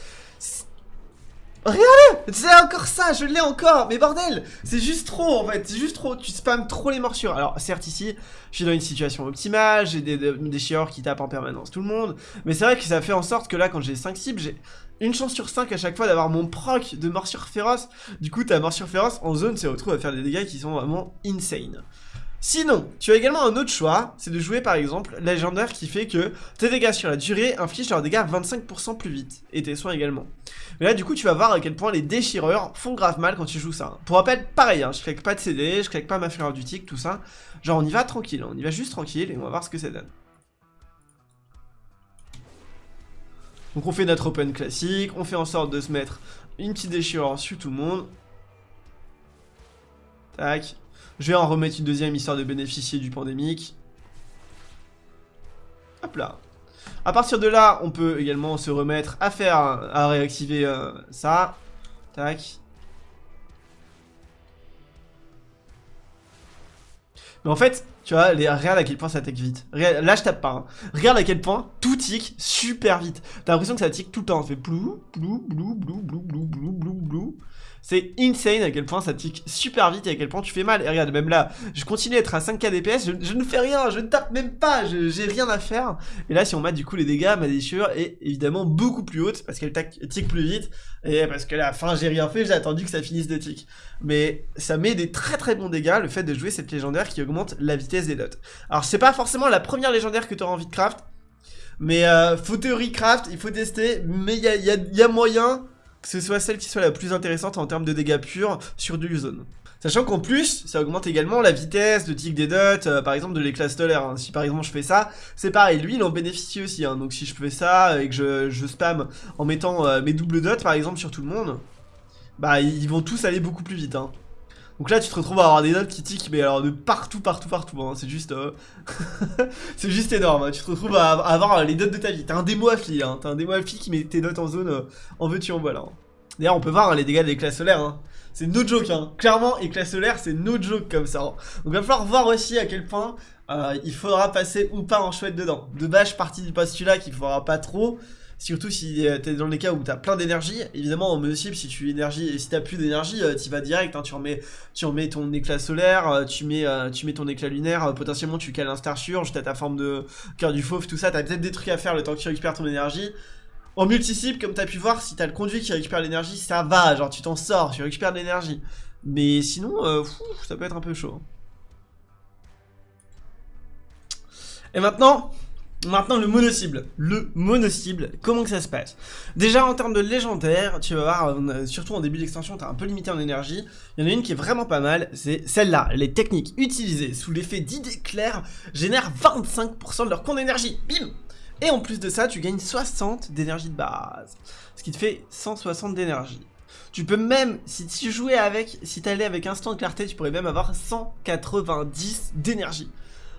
Regardez! C'est encore ça, je l'ai encore! Mais bordel! C'est juste trop en fait, c'est juste trop, tu spams trop les morsures. Alors certes ici, je suis dans une situation optimale, j'ai des, des, qui tapent en permanence tout le monde Mais c'est vrai que ça fait en sorte que là quand j'ai 5 cibles, j'ai une chance sur 5 à chaque fois d'avoir mon proc de morsure féroce Du coup ta morsure féroce en zone se retrouve à faire des dégâts qui sont vraiment insane Sinon, tu as également un autre choix, c'est de jouer par exemple légendaire qui fait que tes dégâts sur la durée infligent leurs dégâts 25% plus vite, et tes soins également. Mais là du coup tu vas voir à quel point les déchireurs font grave mal quand tu joues ça. Pour rappel, pareil, hein, je claque pas de CD, je claque pas ma fureur du tic, tout ça. Genre on y va tranquille, on y va juste tranquille et on va voir ce que ça donne. Donc on fait notre open classique, on fait en sorte de se mettre une petite déchirure sur tout le monde. Tac, je vais en remettre une deuxième histoire de bénéficier du pandémique. Hop là. À partir de là, on peut également se remettre à faire, à réactiver euh, ça. Tac. Mais en fait, tu vois, regarde à quel point ça tique vite. là, je tape pas. Hein. Regarde à quel point tout tique super vite. T'as l'impression que ça tique tout le temps. Ça fait blou, blou, blou, blou, blou, blou, blou, blou, blou. C'est insane à quel point ça tique super vite et à quel point tu fais mal. Et regarde, même là, je continue à être à 5k DPS, je, ne fais rien, je ne tape même pas, j'ai rien à faire. Et là, si on met du coup les dégâts, ma déchirure est évidemment beaucoup plus haute parce qu'elle tique plus vite. Et parce que la fin, j'ai rien fait, j'ai attendu que ça finisse de tick. Mais ça met des très très bons dégâts, le fait de jouer cette légendaire qui augmente la vitesse des dots. Alors, c'est pas forcément la première légendaire que tu auras envie de craft. Mais euh, faut théorie craft, il faut tester, mais il y a moyen que ce soit celle qui soit la plus intéressante en termes de dégâts purs sur du zone. Sachant qu'en plus, ça augmente également la vitesse de tic des dots, euh, par exemple de l'éclat stellaire. Hein. Si par exemple je fais ça, c'est pareil, lui il en bénéficie aussi. Hein. Donc si je fais ça et que je, je spam en mettant euh, mes doubles dots par exemple sur tout le monde, bah ils vont tous aller beaucoup plus vite. Hein. Donc là, tu te retrouves à avoir des notes qui tiquent, mais alors de partout, partout, partout. Hein. C'est juste... Euh, c'est juste énorme. Hein. Tu te retrouves à, avoir les notes de ta vie. T'as un démo affli, hein. T'as un démo affli qui met tes notes en zone euh, en veux-tu, en voilà. Hein. D'ailleurs, on peut voir les dégâts de l'éclat solaire. C'est no joke. Clairement, éclat solaire, c'est no joke comme ça. Donc il va falloir voir aussi à quel point euh, il faudra passer ou pas en chouette dedans. De base, je partie du postulat qu'il faudra pas trop. Surtout si euh, t'es dans les cas où t'as plein d'énergie, évidemment en cible si tu énergie, si t'as plus d'énergie, euh, tu vas direct, hein, tu, remets, tu remets ton éclat solaire, euh, tu mets, tu mets ton éclat lunaire, potentiellement tu cales un star surge, t'as ta forme de cœur du fauve, tout ça, t'as peut-être des trucs à faire le temps que tu récupères ton énergie. En multi-cible, comme t'as pu voir, si t'as le conduit qui récupère l'énergie, ça va, genre tu t'en sors, tu récupères de l'énergie. Mais sinon, ça peut être un peu chaud. Et maintenant, Maintenant le mono-cible, le mono-cible, comment que ça se passe? Déjà en termes de légendaire, tu vas voir, surtout en début d'extension, t'es un peu limité en énergie, il y en a une qui est vraiment pas mal, c'est celle-là, les techniques utilisées sous l'effet d'idées claires génèrent 25% de leur compte d'énergie, bim! Et en plus de ça, tu gagnes 60 d'énergie de base, ce qui te fait 160 d'énergie. Tu peux même, si tu jouais avec, si t'allais avec instant de clarté, tu pourrais même avoir 190 d'énergie.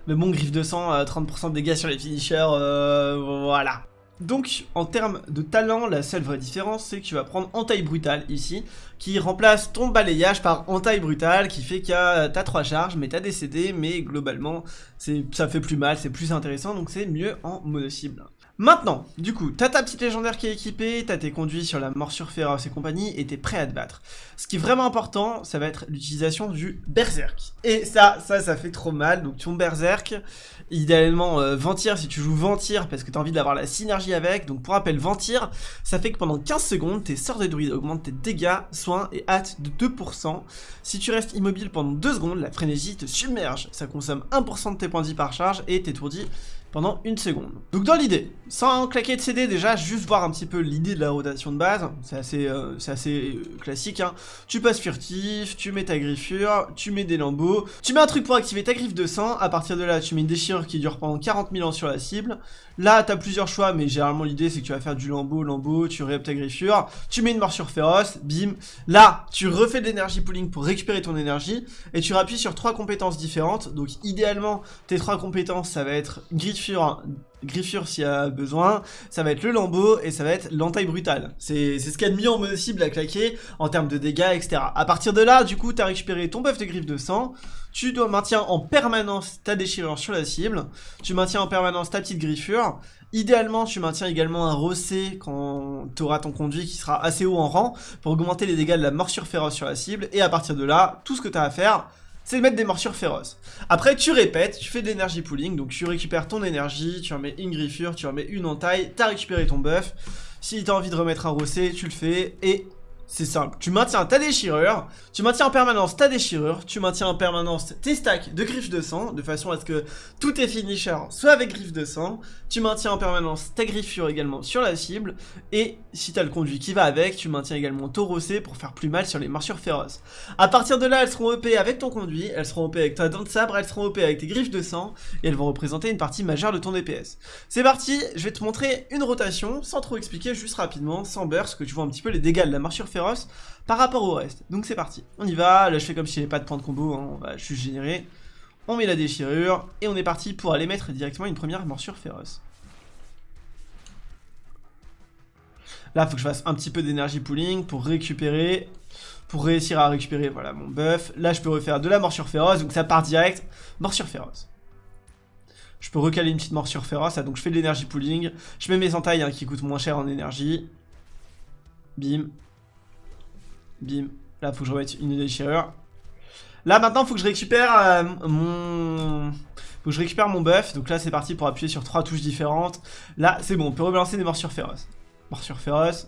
Mais bon, griffe de sang, 30% de dégâts sur les finishers, euh, voilà. Donc, en termes de talent, la seule vraie différence, c'est que tu vas prendre entaille brutale ici, qui remplace ton balayage par entaille brutale, qui fait que t'as 3 charges, mais t'as des CD, mais globalement, ça fait plus mal, c'est plus intéressant, donc c'est mieux en mono cible. Maintenant, du coup, t'as ta petite légendaire qui est équipée, t'as tes conduits sur la morsure féroce et compagnie, et t'es prêt à te battre. Ce qui est vraiment important, ça va être l'utilisation du berserk. Et ça, ça, ça fait trop mal, donc ton berserk, idéalement euh, Ventir si tu joues Ventir parce que t'as envie d'avoir la synergie avec, donc pour rappel Ventir, ça fait que pendant 15 secondes, tes sorts de druide augmentent tes dégâts, soins et hâte de 2%. Si tu restes immobile pendant 2 secondes, la frénésie te submerge, ça consomme 1% de tes points de vie par charge, et t'étourdis pendant une seconde. Donc dans l'idée, sans claquer de CD déjà, juste voir un petit peu l'idée de la rotation de base, c'est assez, euh, assez euh, classique, hein. tu passes furtif, tu mets ta griffure, tu mets des lambeaux, tu mets un truc pour activer ta griffe de sang, à partir de là tu mets une déchirure qui dure pendant 40 000 ans sur la cible, là t'as plusieurs choix, mais généralement l'idée c'est que tu vas faire du lambeau, lambeau, tu réapes ta griffure, tu mets une morsure féroce, bim, là tu refais de l'énergie pooling pour récupérer ton énergie, et tu rappuies sur trois compétences différentes, donc idéalement tes trois compétences ça va être griffure griffure, s'il y a besoin, ça va être le lambeau et ça va être l'entaille brutale. C'est ce qu'il y a de mieux en cible à claquer en termes de dégâts, etc. À partir de là, du coup, tu as récupéré ton buff de griffe de sang, tu dois maintenir en permanence ta déchirure sur la cible, tu maintiens en permanence ta petite griffure, Idéalement, tu maintiens également un rossé quand tu auras ton conduit qui sera assez haut en rang pour augmenter les dégâts de la morsure féroce sur la cible. Et à partir de là, tout ce que tu as à faire, c'est de mettre des morsures féroces. Après, tu répètes, tu fais de l'énergie pooling, donc tu récupères ton énergie, tu remets une griffure, tu remets une entaille, t'as récupéré ton buff. Si t'as envie de remettre un rossé, tu le fais, et c'est simple, tu maintiens ta déchirure, tu maintiens en permanence ta déchirure, tu maintiens en permanence tes stacks de griffes de sang, de façon à ce que tous tes finishers soient avec griffes de sang, tu maintiens en permanence ta griffure également sur la cible, et si t'as le conduit qui va avec, tu maintiens également ton rossé pour faire plus mal sur les morsures féroces. A partir de là, elles seront OP avec ton conduit, elles seront OP avec ta dent de sabre, elles seront OP avec tes griffes de sang, et elles vont représenter une partie majeure de ton DPS. C'est parti, je vais te montrer une rotation, sans trop expliquer, juste rapidement, sans burst, que tu vois un petit peu les dégâts de la morsure féroce par rapport au reste. Donc c'est parti. On y va. Là, je fais comme si j'avais pas de point de combo. Hein. On va juste générer. On met la déchirure. Et on est parti pour aller mettre directement une première morsure féroce. Là, faut que je fasse un petit peu d'énergie pooling pour récupérer. Pour réussir à récupérer voilà, mon buff. Là, je peux refaire de la morsure féroce. Donc ça part direct. Morsure féroce. Je peux recaler une petite morsure féroce. donc je fais de l'énergie pooling. Je mets mes entailles hein, qui coûtent moins cher en énergie. Bim. Bim. Là, faut que je remette une déchirure. Là, maintenant, faut que je récupère euh, mon... Faut que je récupère mon buff. Donc là, c'est parti pour appuyer sur trois touches différentes. Là, c'est bon. On peut rebalancer des morsures féroces. Morsure féroce.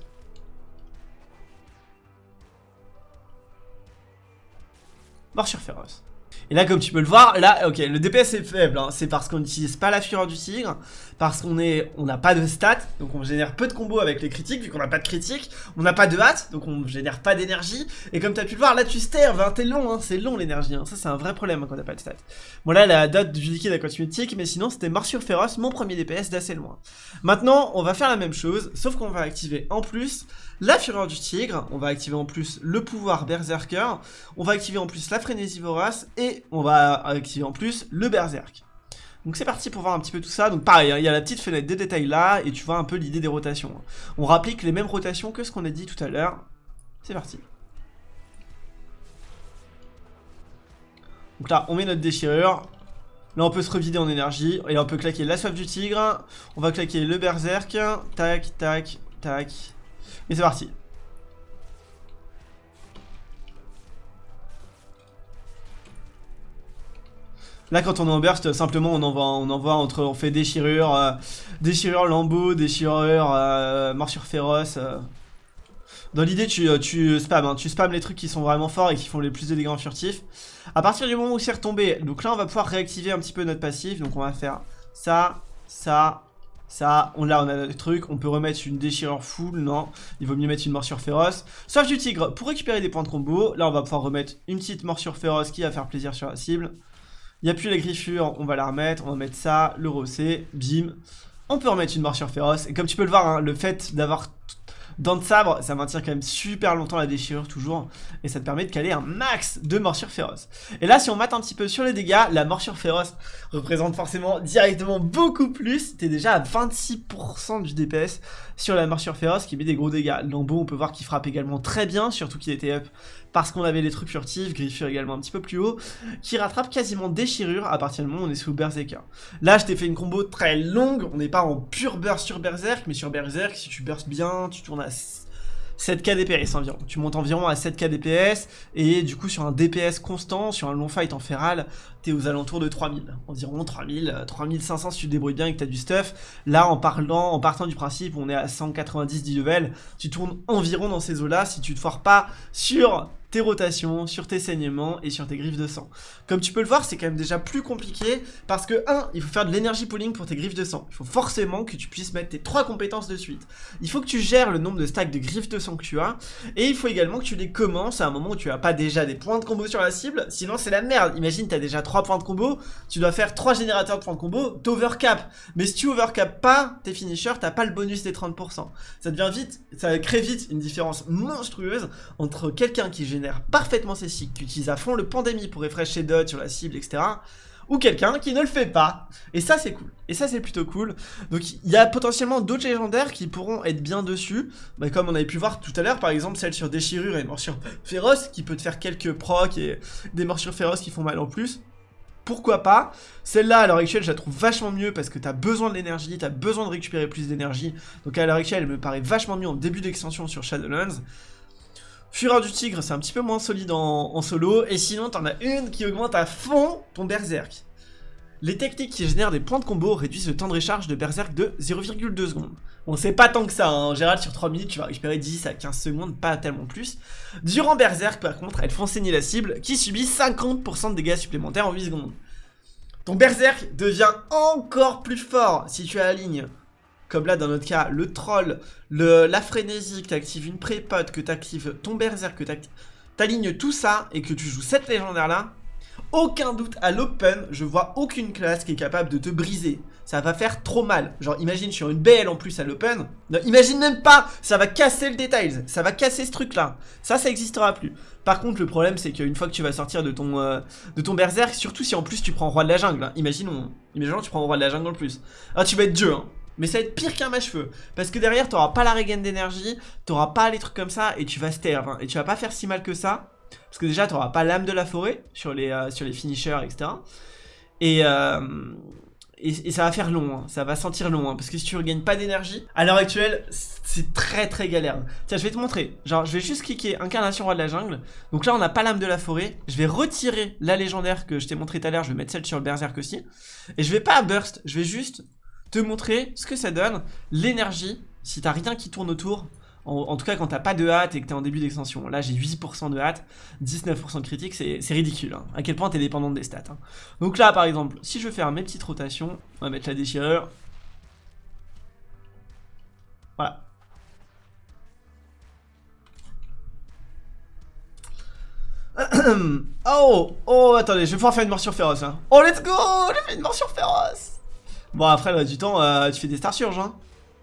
Morsure féroce. Et là, comme tu peux le voir, là, ok, le DPS est faible, hein. c'est parce qu'on n'utilise pas la fureur du tigre, parce qu'on est, on n'a pas de stats, donc on génère peu de combos avec les critiques, vu qu'on n'a pas de critiques, on n'a pas de hâte, donc on génère pas d'énergie, et comme tu pu le voir, là tu sterves, hein, t'es long, hein, c'est long l'énergie, hein. ça c'est un vrai problème quand t'as pas de stats. Bon là, la date du liquide cosmétique, mais sinon c'était Morsure Féroce, mon premier DPS d'assez loin. Maintenant, on va faire la même chose, sauf qu'on va activer en plus la fureur du tigre, on va activer en plus le pouvoir berserker, on va activer en plus la frénésie vorace, et on va activer en plus le berserk. Donc c'est parti pour voir un petit peu tout ça. Donc pareil, hein, il y a la petite fenêtre des détails là, et tu vois un peu l'idée des rotations. On rapplique les mêmes rotations que ce qu'on a dit tout à l'heure. C'est parti. Donc là, on met notre déchirure. Là, on peut se revider en énergie. Et on peut claquer la soif du tigre. On va claquer le berserk. Tac, tac, tac. Et c'est parti. Là, quand on est en burst, simplement, on envoie, on envoie entre, on fait déchirure, euh, déchirure lambeau, déchirure euh, morsure féroce. Euh. Dans l'idée, tu, tu spams, hein, tu spams les trucs qui sont vraiment forts et qui font les plus de dégâts furtifs. À partir du moment où c'est retombé, donc là, on va pouvoir réactiver un petit peu notre passif. Donc, on va faire ça, ça, ça, on, là on a le truc, on peut remettre une déchirure full, non, il vaut mieux mettre une morsure féroce. Sauf du tigre, pour récupérer des points de combo, là on va pouvoir remettre une petite morsure féroce qui va faire plaisir sur la cible. Il n'y a plus la griffure, on va la remettre, on va mettre ça, le rossé, bim. On peut remettre une morsure féroce. Et comme tu peux le voir, hein, le fait d'avoir Dents de sabre, ça maintient quand même super longtemps la déchirure toujours Et ça te permet de caler un max de morsure féroce Et là si on mate un petit peu sur les dégâts La morsure féroce représente forcément directement beaucoup plus T'es déjà à 26% du DPS sur la morsure féroce qui met des gros dégâts Lambeau on peut voir qu'il frappe également très bien Surtout qu'il était up parce qu'on avait les trucs furtifs Griffure également un petit peu plus haut Qui rattrape quasiment déchirure à partir du moment où on est sous Berserker Là je t'ai fait une combo très longue On n'est pas en pur burst sur Berserk Mais sur Berserk si tu burst bien Tu tournes 7k DPS environ. Tu montes environ à 7k DPS et du coup sur un DPS constant, sur un long fight en feral, t'es aux alentours de 3000. Environ 3000, 3500 si tu te débrouilles bien et que t'as du stuff. Là en parlant, en partant du principe on est à 190 10 level, tu tournes environ dans ces eaux là si tu te foires pas sur tes rotations, sur tes saignements et sur tes griffes de sang. Comme tu peux le voir, c'est quand même déjà plus compliqué parce que 1. Il faut faire de l'énergie pooling pour tes griffes de sang. Il faut forcément que tu puisses mettre tes trois compétences de suite. Il faut que tu gères le nombre de stacks de griffes de sang que tu as et il faut également que tu les commences à un moment où tu as pas déjà des points de combo sur la cible, sinon c'est la merde. Imagine, tu as déjà 3 points de combo, tu dois faire 3 générateurs de points de combo, t'overcap. Mais si tu overcap pas tes finishers, t'as pas le bonus des 30%. Ça devient vite, ça crée vite une différence monstrueuse entre quelqu'un qui génère parfaitement ses cycles, qui utilise à fond le pandémie pour refresh ses dots sur la cible, etc ou quelqu'un qui ne le fait pas. Et ça c'est cool. Et ça c'est plutôt cool. Donc il y a potentiellement d'autres légendaires qui pourront être bien dessus. Bah, comme on avait pu voir tout à l'heure, par exemple celle sur déchirure et morsure féroce qui peut te faire quelques procs et des morsures féroces qui font mal en plus pourquoi pas? Celle-là, à l'heure actuelle, je la trouve vachement mieux parce que t'as besoin de l'énergie, t'as besoin de récupérer plus d'énergie. Donc à l'heure actuelle, elle me paraît vachement mieux en début d'extension sur Shadowlands. Fureur du Tigre, c'est un petit peu moins solide en, solo. Et sinon, t'en as une qui augmente à fond ton Berserk. Les techniques qui génèrent des points de combo réduisent le temps de recharge de Berserk de 0,2 secondes. Bon, c'est pas tant que ça, hein. en général, sur 3 minutes, tu vas récupérer 10 à 15 secondes, pas tellement plus. Durant Berserk, par contre, elles font saigner la cible, qui subit 50% de dégâts supplémentaires en 8 secondes. Ton berserk devient encore plus fort si tu alignes, comme là dans notre cas, le troll, la frénésie, que tu actives une pré-pot, que tu actives ton berserk, que tu alignes tout ça et que tu joues cette légendaire là, aucun doute à l'open, je vois aucune classe qui est capable de te briser. Ça va faire trop mal. Genre, imagine sur une BL en plus à l'open. Imagine même pas, ça va casser le détail. Ça va casser ce truc-là. Ça, ça n'existera plus. Par contre, le problème, c'est qu'une fois que tu vas sortir de ton, euh, de ton berserk, surtout si en plus tu prends roi de la jungle. Hein. Imaginons tu prends roi de la jungle en plus. Ah, tu vas être Dieu, hein. Mais ça va être pire qu'un mâche-feu. Parce que derrière, t'auras pas la regain d'énergie, t'auras pas les trucs comme ça, et tu vas sterve. Hein. Et tu vas pas faire si mal que ça. Parce que déjà, tu n'auras pas l'âme de la forêt sur les, euh, sur finishers, etc. Euh, et, et, ça va faire long, hein. ça va sentir long, hein. parce que si tu regagnes pas d'énergie, à l'heure actuelle, c'est très très galère. Tiens, je vais te montrer. Genre, je vais juste cliquer incarnation roi de la jungle. Donc là, on n'a pas l'âme de la forêt. Je vais retirer la légendaire que je t'ai montré tout à l'heure. Je vais mettre celle sur le berserk aussi. Et je vais pas burst, je vais juste te montrer ce que ça donne, l'énergie, si t'as rien qui tourne autour, en, tout cas, quand t'as pas de hâte et que t'es en début d'extension. Là, j'ai 8% de hâte, 19% de critique, c'est ridicule. Hein. À quel point t'es dépendante des stats. Hein. Donc là, par exemple, si je veux faire mes petites rotations, on va mettre la déchirure. Voilà. oh, oh, attendez, je vais pouvoir faire une morsure féroce. Hein. Oh, let's go J'ai fait une morsure féroce Bon, après, le du temps, euh, tu fais des star surges, hein.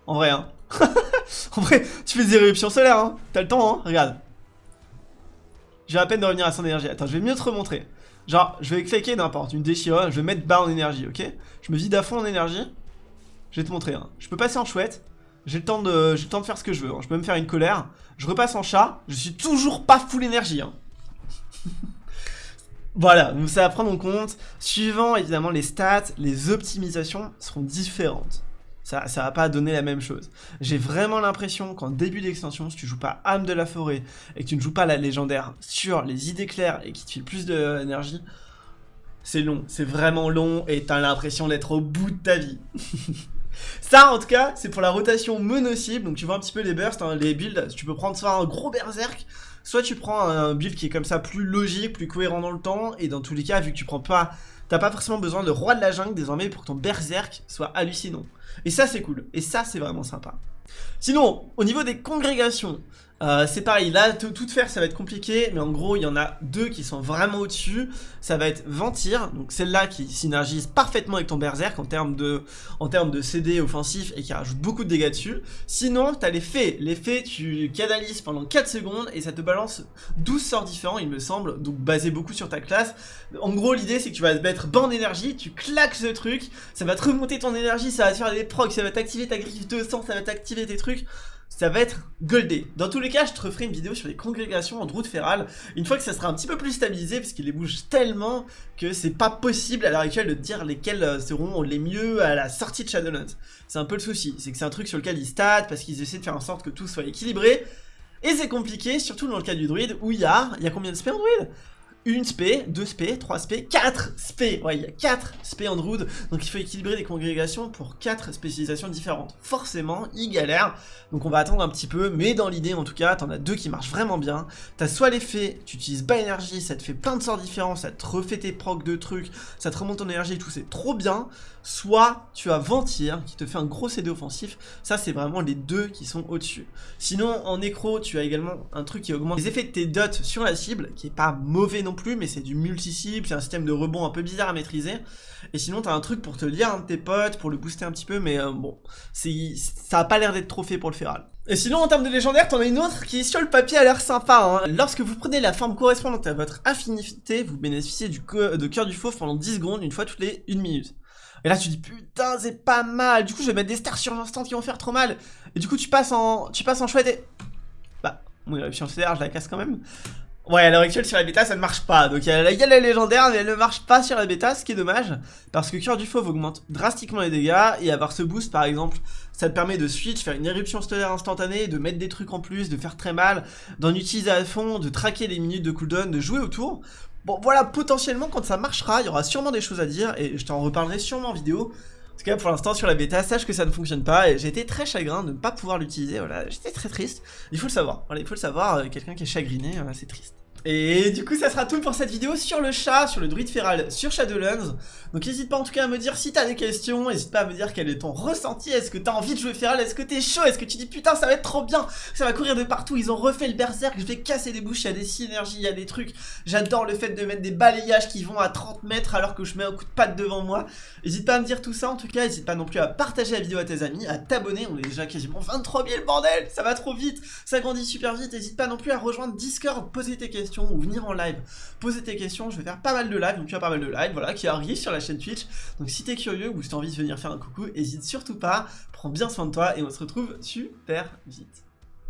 En vrai, hein. en vrai, tu fais des éruptions solaires, hein. T'as le temps, hein. Regarde. J'ai à peine de revenir à son énergie. Attends, je vais mieux te remontrer. Genre, je vais claquer n'importe, une déchirure, je vais mettre bas en énergie, ok? Je me vide à fond en énergie. Je vais te montrer, hein. Je peux passer en chouette. J'ai le, temps de, le temps de faire ce que je veux. Hein. Je peux me faire une colère. Je repasse en chat. Je suis toujours pas full énergie, hein. Voilà, donc ça à prendre en compte. Suivant évidemment les stats, les optimisations seront différentes ça, ça va pas donner la même chose. J'ai vraiment l'impression qu'en début d'extension, si tu joues pas âme de la forêt et que tu ne joues pas la légendaire sur les idées claires et qui te file plus d'énergie, c'est long, c'est vraiment long et t'as l'impression d'être au bout de ta vie. Ça, en tout cas, c'est pour la rotation mono-cible. Donc, tu vois un petit peu les bursts, hein, les builds. Tu peux prendre soit un gros berserk, soit tu prends un build qui est comme ça plus logique, plus cohérent dans le temps. Et dans tous les cas, vu que tu prends pas T'as pas forcément besoin de roi de la jungle désormais pour que ton berserk soit hallucinant. Et ça c'est cool, et ça c'est vraiment sympa. Sinon, au niveau des congrégations, euh, c'est pareil, là, tout faire, ça va être compliqué, mais en gros, il y en a deux qui sont vraiment au-dessus. Ça va être Ventir, donc celle-là qui synergise parfaitement avec ton Berserk en termes de, en termes de CD offensif et qui rajoute beaucoup de dégâts dessus. Sinon, t'as les fées. Les fées, tu canalises pendant 4 secondes et ça te balance 12 sorts différents, il me semble, donc basé beaucoup sur ta classe. En gros, l'idée, c'est que tu vas te mettre bas en énergie, tu claques ce truc, ça va te remonter ton énergie, ça va te faire des procs, ça va t'activer ta griffe de sang, ça va t'activer tes trucs ça va être goldé. Dans tous les cas, je te referai une vidéo sur les congrégations en route féral, une fois que ça sera un petit peu plus stabilisé, parce qu'il les bouge tellement que c'est pas possible à l'heure actuelle de dire lesquels euh, seront les mieux à la sortie de Shadowlands. C'est un peu le souci, c'est que c'est un truc sur lequel ils stat, parce qu'ils essaient de faire en sorte que tout soit équilibré, et c'est compliqué, surtout dans le cas du druide, où il y a, il y a combien de spells en druide? Une spé, deux spé, trois spé, quatre spé. Ouais, il y a quatre spé Android, donc il faut équilibrer les congrégations pour quatre spécialisations différentes. Forcément, il galère, donc on va attendre un petit peu, mais dans l'idée en tout cas, t'en as deux qui marchent vraiment bien. T'as soit l'effet, tu utilises bas énergie, ça te fait plein de sorts différents, ça te refait tes procs de trucs, ça te remonte ton énergie et tout, c'est trop bien. Soit tu as Ventir, qui te fait un gros CD offensif, ça c'est vraiment les deux qui sont au-dessus. Sinon, en écro, tu as également un truc qui augmente les effets de tes dots sur la cible, qui est pas mauvais non plus, mais c'est du multi-cible, c'est un système de rebond un peu bizarre à maîtriser. Et sinon, t'as un truc pour te lire un de tes potes, pour le booster un petit peu, mais euh, bon, ça a pas l'air d'être trop fait pour le Feral. Et sinon, en termes de légendaire, t'en as une autre qui, sur le papier, a l'air sympa. Hein. Lorsque vous prenez la forme correspondante à votre affinité, vous bénéficiez du de cœur du fauve pendant 10 secondes, une fois toutes les 1 minute. Et là, tu dis, putain, c'est pas mal. Du coup, je vais mettre des stars sur l'instant qui vont faire trop mal. Et du coup, tu passes en, tu passes en chouette et... Bah, mon éruption stellaire, je la casse quand même. Ouais, à l'heure actuelle, sur la bêta, ça ne marche pas. Donc, il y, a, la légendaire, mais elle ne marche pas sur la bêta, ce qui est dommage. Parce que Cœur du Fauve augmente drastiquement les dégâts. Et avoir ce boost, par exemple, ça te permet de switch, faire une éruption stellaire instantanée, de mettre des trucs en plus, de faire très mal, d'en utiliser à fond, de traquer les minutes de cooldown, de jouer autour. Bon, voilà, potentiellement, quand ça marchera, il y aura sûrement des choses à dire. Et je t'en reparlerai sûrement en vidéo. En tout cas, pour l'instant, sur la bêta, sache que ça ne fonctionne pas et j'ai été très chagrin de ne pas pouvoir l'utiliser. Voilà, j'étais très triste. Il faut le savoir. Voilà, il faut le savoir. Euh, quelqu'un qui est chagriné, c'est triste. Et du coup ça sera tout pour cette vidéo sur le chat, sur le druide feral, sur Shadowlands. Donc n'hésite pas en tout cas à me dire si t'as des questions, n'hésite pas à me dire quel est ton ressenti, est-ce que t'as envie de jouer feral, est-ce que t'es chaud, est-ce que tu dis putain ça va être trop bien, ça va courir de partout, ils ont refait le berserk, je vais casser des bouches, il y a des synergies, il y a des trucs. J'adore le fait de mettre des balayages qui vont à 30 mètres alors que je mets un coup de patte devant moi. N'hésite pas à me dire tout ça. En tout cas, n'hésite pas non plus à partager la vidéo à tes amis, à t'abonner, on est déjà quasiment 23 000 bordel, ça va trop vite, ça grandit super vite, n'hésite pas non plus à rejoindre Discord, poser tes questions ou venir en live poser tes questions, je vais faire pas mal de live, donc tu as pas mal de live, voilà, qui arrivent sur la chaîne Twitch. Donc si t'es curieux ou si t'as envie de venir faire un coucou, hésite surtout pas, prends bien soin de toi et on se retrouve super vite.